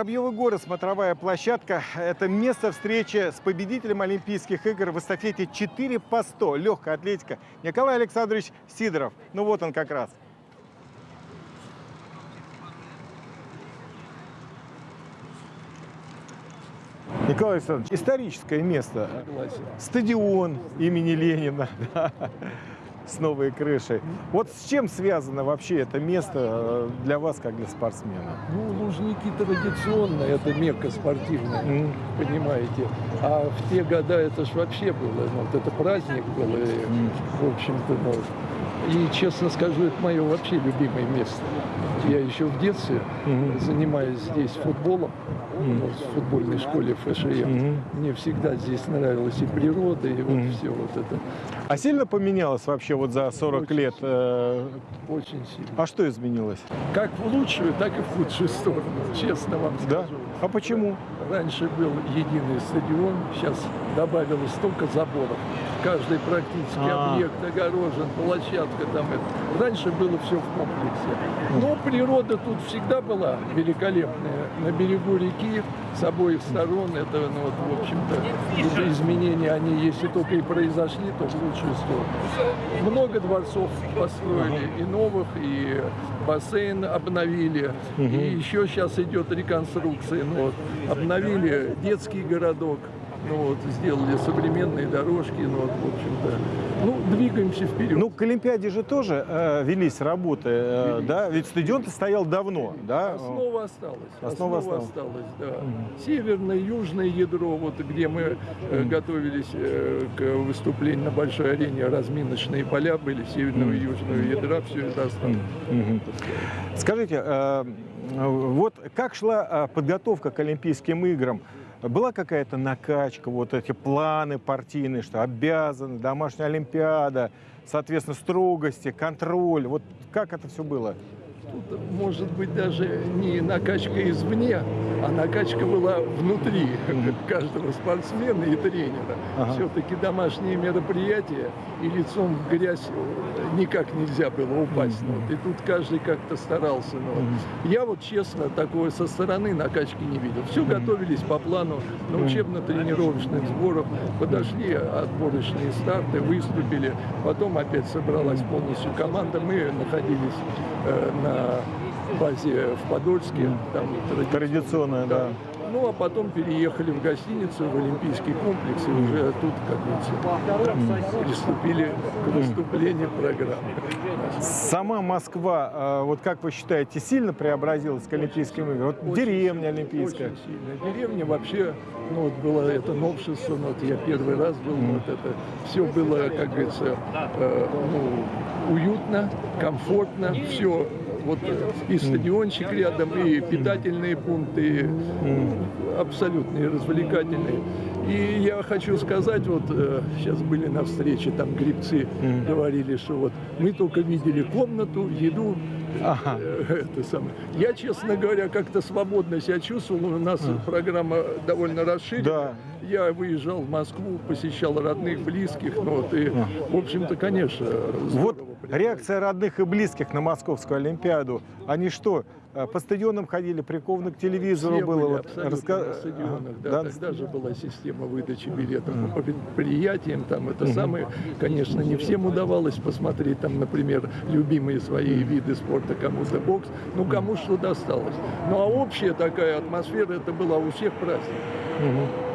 Воробьевы горы, смотровая площадка – это место встречи с победителем Олимпийских игр в эстафете 4 по 100, легкая атлетика, Николай Александрович Сидоров. Ну вот он как раз. Николай Александрович, историческое место. Стадион имени Ленина да, с новой крышей. Вот с чем связано вообще это место э, для вас, как для спортсмена? Ну, Лужники традиционно, это мекка спортивная, М. понимаете. А в те года это ж вообще было, ну, вот это праздник был, и, в общем-то, ну, и, честно скажу, это мое вообще любимое место. Я еще в детстве, Мгм. занимаясь здесь футболом, ну, в футбольной школе ФШЕ, Мгм. мне всегда здесь нравилась и природа, и вот Мгм. все вот это. А сильно поменялось вообще вот за 40 Очень лет? э, Очень сильно. А что изменилось? Как в лучшую, так и в худшую сторону, честно вам Да? скажу. А почему? Раньше был единый стадион, сейчас добавилось столько заборов. Каждый практически А. объект огорожен, площадка там. Это. Раньше было все в комплексе. Но природа тут всегда была великолепная. На берегу реки с обоих сторон это, ну, вот, в общем-то, изменения, они, если только и произошли, то в лучшую сторону. Много дворцов построили, и новых, и бассейн обновили, и еще сейчас идет реконструкция. Ну, вот, обновили детский городок, ну, вот, сделали современные дорожки, ну, вот, в общем-то, ну, двигаемся вперед. Ну, к Олимпиаде же тоже э, велись работы, э, Велись. да? Ведь стадион-то стоял давно, да? Основа осталась. Основа Основа, осталась. осталась, да. Северное, южное ядро, вот где мы э, готовились э, к выступлению на большой арене, разминочные поля были, северного и южного ядра, все это осталось. Мгм. Скажите, э, вот как шла э, подготовка к Олимпийским играм? Была какая-то накачка, вот эти планы партийные, что обязаны, домашняя Олимпиада, соответственно, строгости, контроль. Вот как это все было? Тут, может быть, даже не накачка извне, а накачка была внутри каждого спортсмена и тренера. Ага. Все-таки домашние мероприятия, и лицом в грязь э, никак нельзя было упасть. Ну, вот. И тут каждый как-то старался. ну, вот. Я вот, честно, такое со стороны накачки не видел. Все готовились по плану на учебно-тренировочных сборах, подошли отборочные старты, выступили, потом опять собралась полностью команда. Мы находились э, на базе в Подольске, там Традиционная, да. Ну, а потом переехали в гостиницу, в Олимпийский комплекс, и уже тут, как говорится, приступили к выступлению программы. Сама Москва, э, вот как вы считаете, сильно преобразилась к Олимпийским играм? Вот деревня Олимпийская. Очень сильно. Деревня вообще, ну вот было это новшество, ну, вот я первый раз был, ну, вот это все было, как говорится, э, ну, уютно, комфортно, все вот и стадиончик рядом, и питательные пункты, абсолютные развлекательные. И я хочу сказать, вот э, сейчас были на встрече, там грибцы говорили, что вот мы только видели комнату, еду, Ага. Э, это самое. Я, честно говоря, как-то свободно себя чувствовал. У нас программа довольно расширена. Да. Я выезжал в Москву, посещал родных, близких. Ну, вот, и, в общем-то, конечно, Вот. Реакция родных и близких на Московскую Олимпиаду. Они что, э, по стадионам ходили, прикованы к телевизору Все было? Вот раска- на стадионах, да, да? Тогда же была система выдачи билетов по предприятиям. Там это самое, конечно, не всем удавалось посмотреть, там, например, любимые свои виды спорта, кому-то бокс, ну, кому что досталось. Ну, а общая такая атмосфера, это была у всех праздник.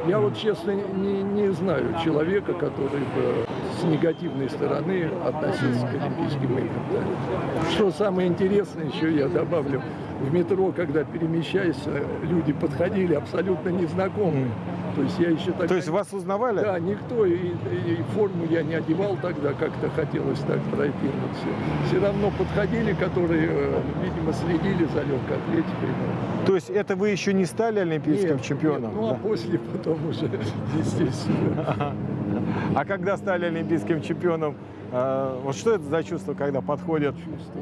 Я вот, честно, не, не знаю человека, который бы с негативной стороны относился к Олимпийским играм. да. Что самое интересное, еще я добавлю, в метро, когда перемещаюсь, люди подходили абсолютно незнакомые. То есть я еще тогда... То есть вас узнавали? Да, никто, и, и форму я не одевал тогда, как-то хотелось так пройти. все. Все равно подходили, которые, э, видимо, следили за легкой атлетикой. То есть это вы еще не стали олимпийским Нет, чемпионом? нет, ну, а Да. после потом уже, естественно. А когда стали олимпийским чемпионом, э, вот что это за чувство, когда подходят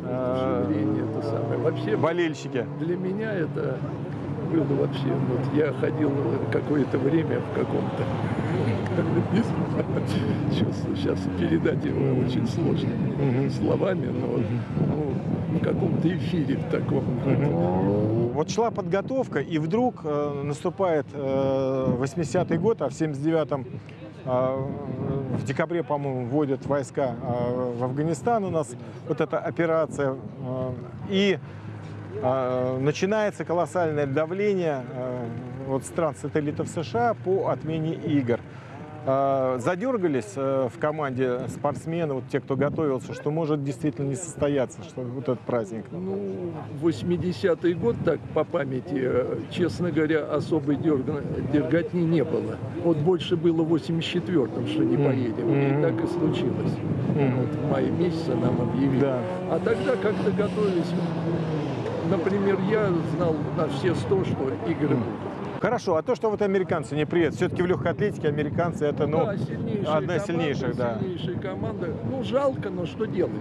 э, Вдохновение это самое. Вообще, болельщики? для меня это было вообще, вот я ходил какое-то время в каком-то. Сейчас, передать его очень сложно словами, но в каком-то эфире в таком. Вот шла подготовка, и вдруг наступает э, 80-й год, а в 79-м э, в декабре, по-моему, вводят войска в Афганистан у нас, вот эта операция. и начинается колоссальное давление э, от стран-сателлитов США по отмене игр. Э, Задергались э, в команде спортсмены, вот те, кто готовился, что может действительно не состояться, что вот этот праздник. Ну, 80-й год, так по памяти, э, честно говоря, особой дерга- дерготни не было. Вот больше было в 84-м, что не поедем. Мгм. И так и случилось. Мгм. Вот в мае месяце нам объявили. Да. А тогда как-то готовились. Например, я знал на все сто, что игры будут. Хорошо, а то, что вот американцы не приедут, все-таки в легкой атлетике американцы это, ну, да, сильнейшая одна из сильнейших, да. Сильнейшая команда. Ну, жалко, но что делать?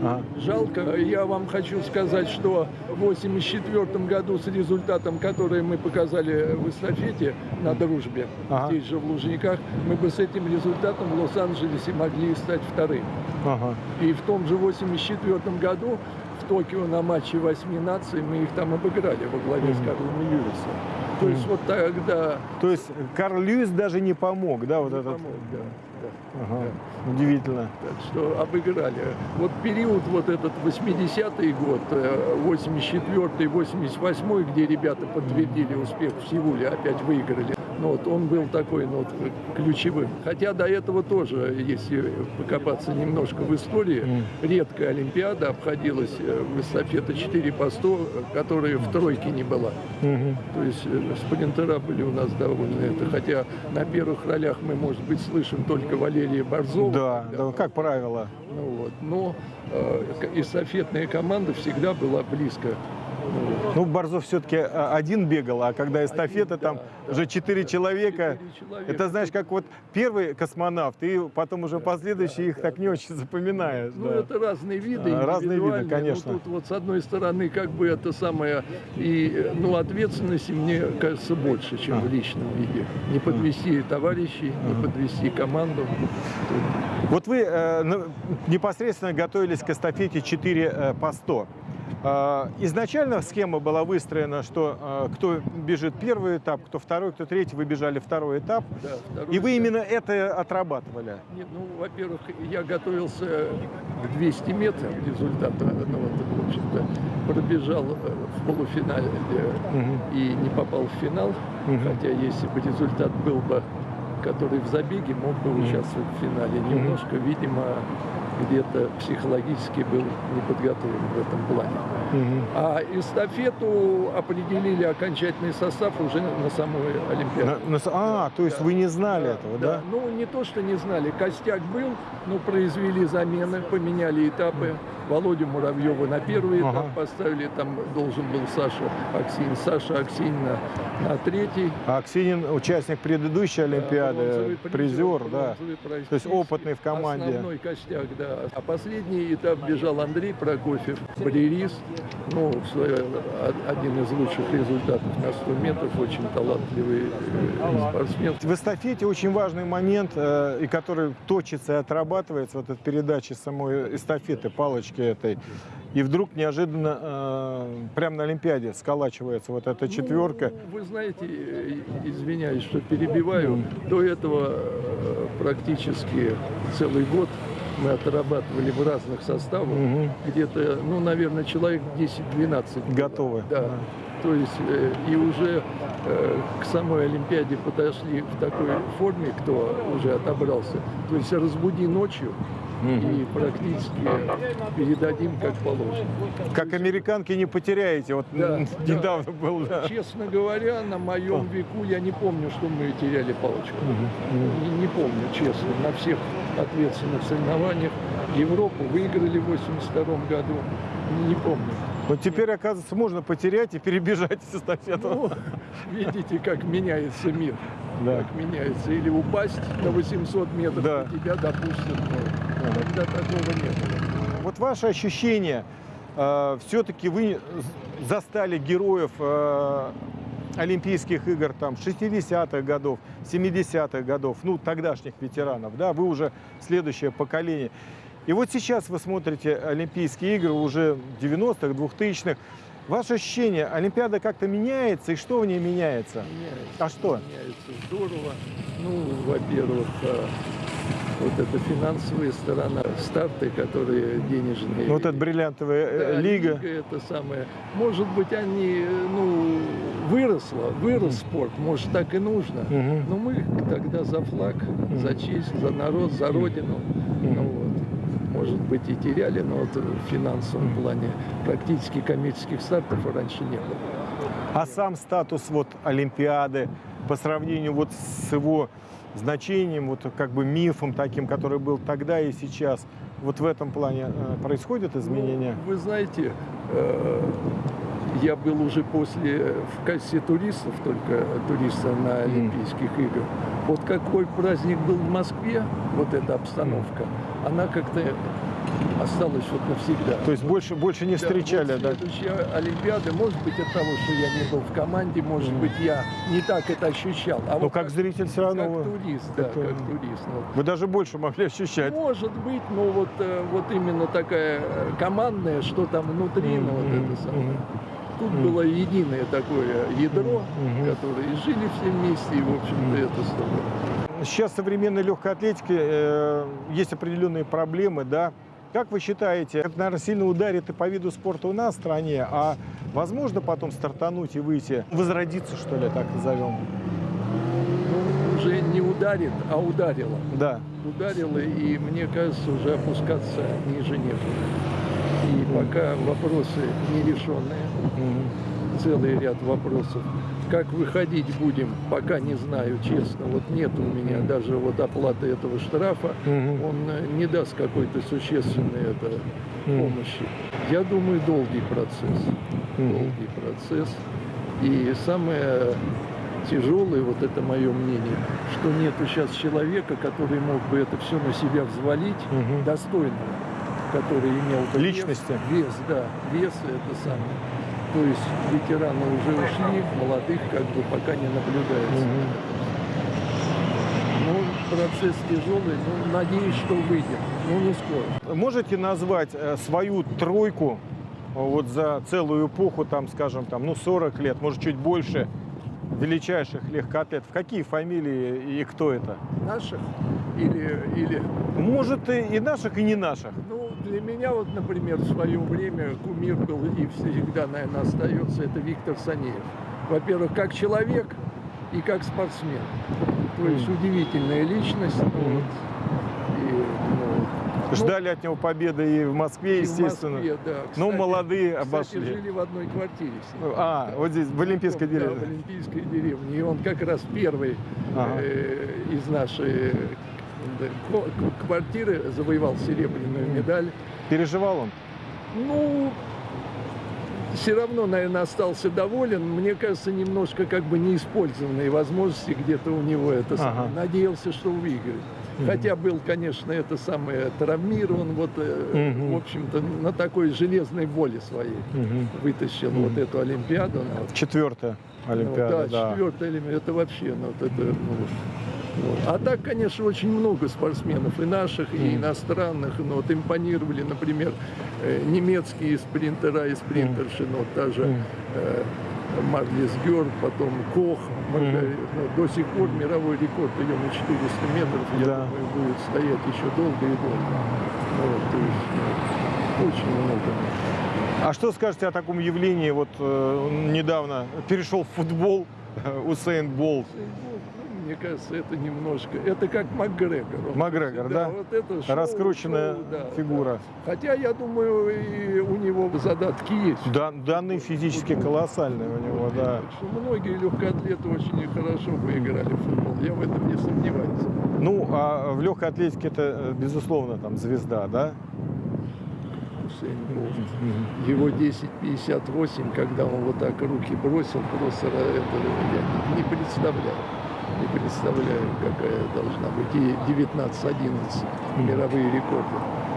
ага. Жалко. Я вам хочу сказать, что в 1984 году с результатом, который мы показали в эстафете на дружбе, Ага. здесь же в Лужниках, мы бы с этим результатом в Лос-Анджелесе могли стать вторым. Ага. И в том же 1984 году Токио на матче восьми наций мы их там обыграли во главе с Мгм. Карлом Льюисом. То есть вот тогда То есть Карл Льюис даже не помог, да, вот не этот? помог, да, да. Ага. Удивительно. Так что обыграли. Вот период вот этот 80-й год, э, 84-й, 88-й, где ребята подтвердили успех в Сеуле, опять выиграли. Ну, вот он был такой ну, вот, ключевым. Хотя до этого тоже, если покопаться немножко в истории, редкая Олимпиада обходилась э, в эстафета 4 по 100, э, которая в тройке не была. То есть э, спринтера были у нас довольно это. Хотя на первых ролях мы, может быть, слышим только Валерия Борзова. Да, да, как правило. Ну, вот. Но э, эстафетная команда всегда была близко. Ну. Ну, Борзов все-таки один бегал, а когда эстафета, Один, там да, да, уже четыре да, человека. человека. Это знаешь, как вот первый космонавт, и потом уже последующие их так не очень запоминаешь. Ну, да. это разные виды, А, разные виды, индивидуальные. конечно. Ну, тут вот с одной стороны, как бы это самое, и, ну, ответственности, мне кажется, больше, чем А. в личном виде. Не подвести товарищей, не Ага. подвести команду. Вот вы э, непосредственно готовились к эстафете 4 э, по 100. Э, изначально схема была выстроена, что э, кто бежит первый этап, кто второй, кто третий, вы бежали второй этап. Да, второй И вы этап. именно это отрабатывали. Нет, ну, во-первых, я готовился к 200 метрам результата, ну, вот, в общем-то, пробежал э, в полуфинале Мгм. и не попал в финал, Мгм. хотя если бы результат был бы, который в забеге, мог бы участвовать в финале. Немножко, видимо, где-то психологически был не подготовлен в этом плане. А эстафету определили окончательный состав уже на самой Олимпиаде. На- на а, то есть Да. вы не знали Да, этого, да? Ну, не то, что не знали. Костяк был, но произвели замены, поменяли этапы. Володю Муравьева на первый этап Ага. поставили, там должен был Саша Аксин. Саша Аксин на, на третий. А Аксинин участник предыдущей Олимпиады, Бронзовый призер, да. бронзовый приз. То есть опытный в команде. Основной костяк, да. А последний этап бежал Андрей Прокофьев, барьерист. Ну, один из лучших результатов на 100 метров, очень талантливый э, спортсмен. В эстафете очень важный момент, э, и который точится и отрабатывается, вот эта передача самой эстафеты, палочки этой. И вдруг неожиданно, э, прямо на Олимпиаде сколачивается вот эта четверка. Ну, вы знаете, э, извиняюсь, что перебиваю, до этого практически целый год мы отрабатывали в разных составах. Мгм. Где-то, ну, наверное, человек 10-12. было. Готовы. Да. То есть э, и уже э, к самой Олимпиаде подошли в такой форме, кто уже отобрался. То есть разбуди ночью и практически передадим как положено. Как американки не потеряете. Вот Да, м, да. недавно был, да. Честно говоря, на моем веку я не помню, что мы теряли палочку. Не, не помню, честно. На всех ответственных соревнованиях Европу выиграли в 82 году. Не помню. Вот теперь, оказывается, можно потерять и перебежать эстафету. Ну, видите, как меняется мир. Да. Как меняется. Или упасть на 800 метров, Да. и тебя допустят. Ага. Тогда такого не было. Вот ваше ощущение, все-таки вы застали героев э, Олимпийских игр там 60-х годов, 70-х годов, ну, тогдашних ветеранов, да, вы уже следующее поколение. И вот сейчас вы смотрите Олимпийские игры уже 90-х, 2000-х. Ваше ощущение, Олимпиада как-то меняется, и что в ней меняется? Меняется. А что? Меняется здорово. Ну, во-первых, э, вот эта финансовая сторона, старты, которые денежные. Вот эта бриллиантовая э, Да, лига. это самое. Может быть, они, ну, выросло, вырос спорт, может, так и нужно. Мгм. Но мы тогда за флаг, за честь, за народ, за родину. Ну, вот. Может быть, и теряли, но вот в финансовом плане практически коммерческих стартов раньше не было. А сам статус вот Олимпиады по сравнению вот с его значением, вот как бы мифом таким, который был тогда и сейчас, вот в этом плане э, происходят изменения? Ну, вы знаете, э, я был уже после, в качестве туристов, только туриста на Олимпийских играх. Вот какой праздник был в Москве, вот эта обстановка, она как-то осталась вот навсегда. То есть больше, больше не Да, встречали, вот да? Олимпиада, может быть, от того, что я не был в команде, может быть, я не так это ощущал. А Но вот как зритель все равно как турист, да, это- как турист. ну, вы даже больше могли ощущать. может быть, но вот, э, вот именно такая э, командная, что там внутри, ну вот это самое. мгм. Тут было единое такое ядро, которое и жили все вместе, и, в общем-то, это стоило. Сейчас в современной легкой атлетике э, есть определенные проблемы, да? Как вы считаете, это, наверное, сильно ударит и по виду спорта у нас в стране, а возможно потом стартануть и выйти, возродиться, что ли, так назовем? Ну, уже не ударит, а ударило. Да. Ударило, и мне кажется, уже опускаться ниже некуда. И пока вопросы нерешенные, Мгм. целый ряд вопросов. Как выходить будем, пока не знаю, честно. Вот нет у меня даже вот оплаты этого штрафа. Мгм. Он э, не даст какой-то существенной это, помощи. Я думаю, долгий процесс. Мгм. Долгий процесс. И самое тяжелое, вот это мое мнение, что нету сейчас человека, который мог бы это все на себя взвалить, Мгм. достойного, который имел вес- Личности. Вес, да, вес это самое. То есть ветераны уже ушли, молодых как бы пока не наблюдается. Мгм. Ну, процесс тяжелый, но надеюсь, что выйдем. Ну, не скоро. Можете назвать э, свою тройку э, вот за целую эпоху, там, скажем, там, ну, 40 лет, может, чуть больше, величайших легкоатлетов? Какие фамилии и кто это? Наших или, или Может, и и наших, и не наших. Ну, для меня вот, например, в свое время кумир был и всегда, наверное, остается, это Виктор Санеев. Во-первых, как человек и как спортсмен. То есть Мгм. удивительная личность. ну, Мгм. вот. И, ну, ну, Ждали от него победы и в Москве, и в естественно. Москве, да. Но Кстати- молодые кстати, обошли. жили в одной квартире ним. А, вот здесь, в Олимпийской Да, в деревне. Олимпийской деревне. И он как раз первый Ага. э, из нашей квартиры завоевал серебряную медаль. Переживал он? Ну, все равно, наверное, остался доволен. Мне кажется, немножко как бы неиспользованные возможности где-то у него это самое. Ага. Надеялся, что выиграет. Хотя был, конечно, это самое травмирован, вот, э, Мгм. в общем-то, на такой железной воле своей Мгм. вытащил Мгм. вот эту Олимпиаду. ну, вот. Четвертая Ну, Олимпиада, да, да. четвертая Олимпиада, это вообще, ну, вот это, ну, вот. А так, конечно, очень много спортсменов, и наших, и иностранных. Ну, вот импонировали, например, э, немецкие спринтера и спринтерши, ну, вот та же э, Марлис Гёрд, потом Кох. Маргари- ну, до сих пор мировой рекорд ее на 400 метров, я Да. думаю, будет стоять еще долго и долго. Вот, то есть, ну, очень много. А что скажете о таком явлении? Вот э, он недавно перешел в футбол Усейн Болт. Мне кажется, это немножко, это как Макгрегор. Он Макгрегор, да? вот это шоу, Раскрученная шоу, да, фигура. да. Хотя, я думаю, и у него задатки есть. Да, данные физически колоссальные у него, да. Так что многие легкоатлеты очень хорошо поиграли в футбол. Я в этом не сомневаюсь. Ну, а в легкой атлетике это, э, безусловно, там звезда, да? Его 10.58, когда он вот так руки бросил, просто это я не представляю. Не представляю, какая должна быть. И 19.11 мировые рекорды.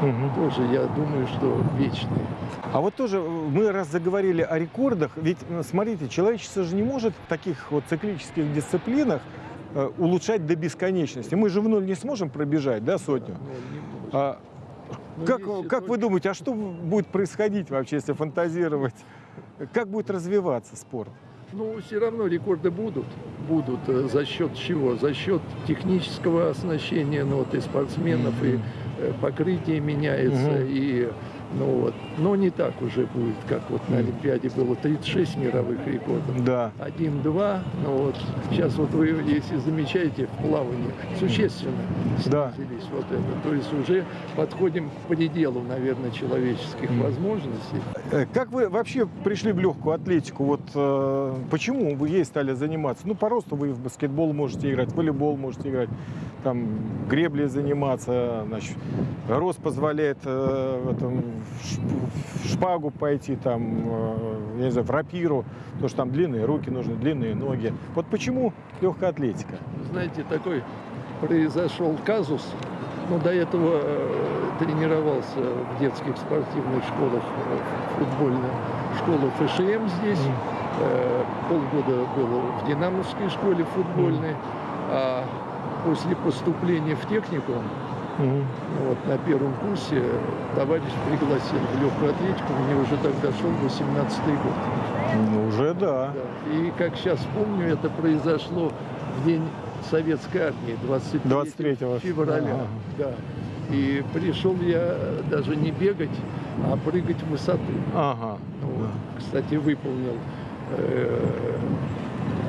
Мгм. тоже, я думаю, что вечные. А вот тоже э, мы раз заговорили о рекордах, ведь э, смотрите, человечество же не может в таких вот циклических дисциплинах э, улучшать до бесконечности. Мы же в ноль не сможем пробежать, да, сотню? Но. А Ну, как, если как вы только- думаете, а что будет происходить вообще, если фантазировать? Как будет развиваться спорт? Ну, все равно рекорды будут. Будут. э, За счет чего? За счет технического оснащения ну, вот, и спортсменов, и э, покрытие меняется, Мгм. и ну вот. Но не так уже будет, как вот на. Олимпиаде было 36 мировых рекордов. Да. Один-два, ну вот сейчас вот вы, если замечаете, в плавании существенно Да. снизились вот это. То есть уже подходим к пределу, наверное, человеческих возможностей. Э, Как вы вообще пришли в легкую атлетику? Вот э, почему вы ей стали заниматься? Ну, по росту вы в баскетбол можете играть, в волейбол можете играть, там греблей заниматься, значит, рост позволяет э, в этом, в в шпагу пойти, там, э, я не знаю, в рапиру, потому что там длинные руки нужны, длинные ноги. Вот почему легкая атлетика? Знаете, такой произошел казус. Ну, до этого э, тренировался в детских спортивных школах, э, футбольная школа ФШМ здесь. Э, полгода был в Динамовской школе футбольной. А после поступления в техникум, Вот на первом курсе, товарищ пригласил в легкую атлетику. Мне уже тогда шел 18 год. Ну, уже да. Да. И как сейчас помню, это произошло в день Советской армии, 23, 23 февраля. Ага. Да. И пришел я даже не бегать, а прыгать в высоту. Ага. Ну, вот. Кстати, выполнил э,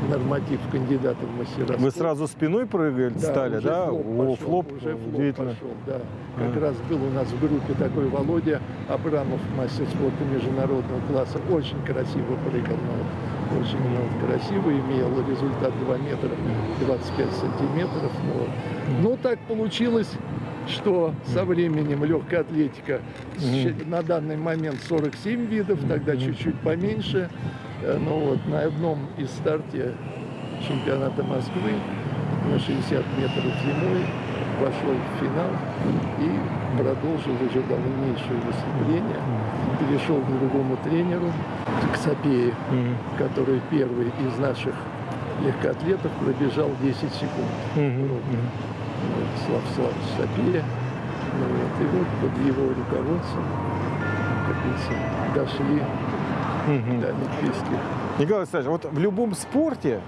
норматив кандидата в мастера Вы сразу спиной прыгали, Да, стали, уже да? флоп О, пошел, флоп, уже флоп пошел, да. Как А. раз был у нас в группе такой Володя Абрамов, мастер спорта международного класса. Очень красиво прыгал. ну, очень ну, красиво имел результат 2 метра 25 сантиметров. вот. Ну, так получилось, что со временем легкая атлетика щ- на данный момент 47 видов, тогда чуть-чуть поменьше. Э, Ну вот на одном из старте чемпионата Москвы на 60 метров зимой вошел в финал и продолжил уже дальнейшее выступление. Перешел к другому тренеру, к Сапее, Мгм. который первый из наших легкоатлетов пробежал 10 секунд. Мгм. Вот. Слав Славович Сапея. Ну вот, и вот под его руководством, как говорится, дошли До олимпийских Николай Александрович, вот в любом спорте,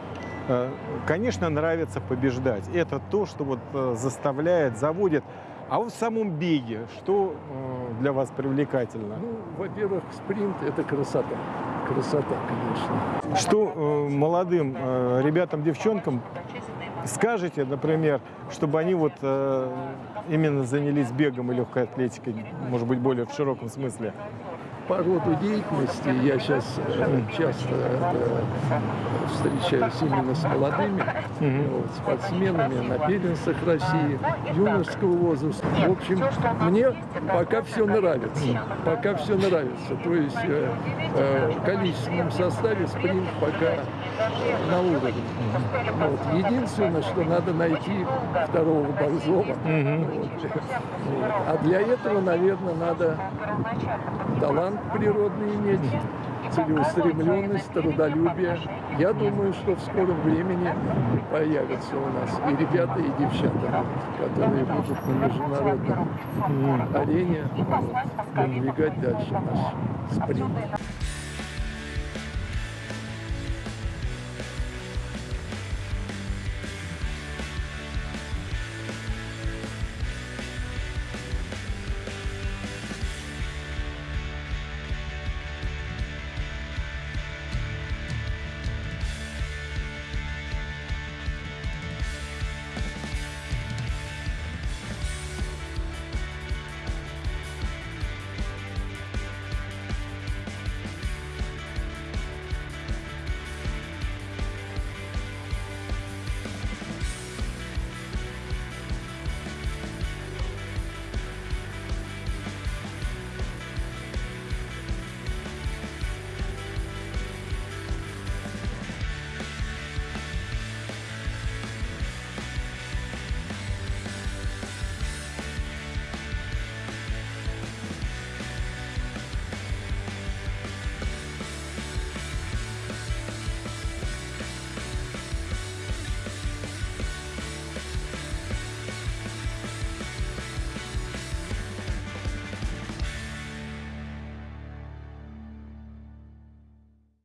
э, конечно, нравится побеждать. Это то, что вот э, заставляет, заводит. А вот в самом беге, что э, для вас привлекательно? Ну, во-первых, спринт – это красота. Красота, конечно. Что э, молодым э, ребятам, девчонкам скажете, например, чтобы они вот э, именно занялись бегом и легкой атлетикой, может быть, более в широком смысле? По роду деятельности я сейчас часто э, встречаюсь именно с молодыми вот, спортсменами на первенствах России, юношеского возраста. В общем, мне пока все нравится. Пока все нравится. То есть э, э, в количественном составе спринт пока на уровне. Вот. Единственное, что надо найти второго Борзова. Мгм. Вот. А для этого, наверное, надо талант природный иметь, целеустремленность, трудолюбие. Я думаю, что в скором времени появятся у нас и ребята, и девчата, которые будут на международной Мгм. арене вот, продвигать дальше наш спринт.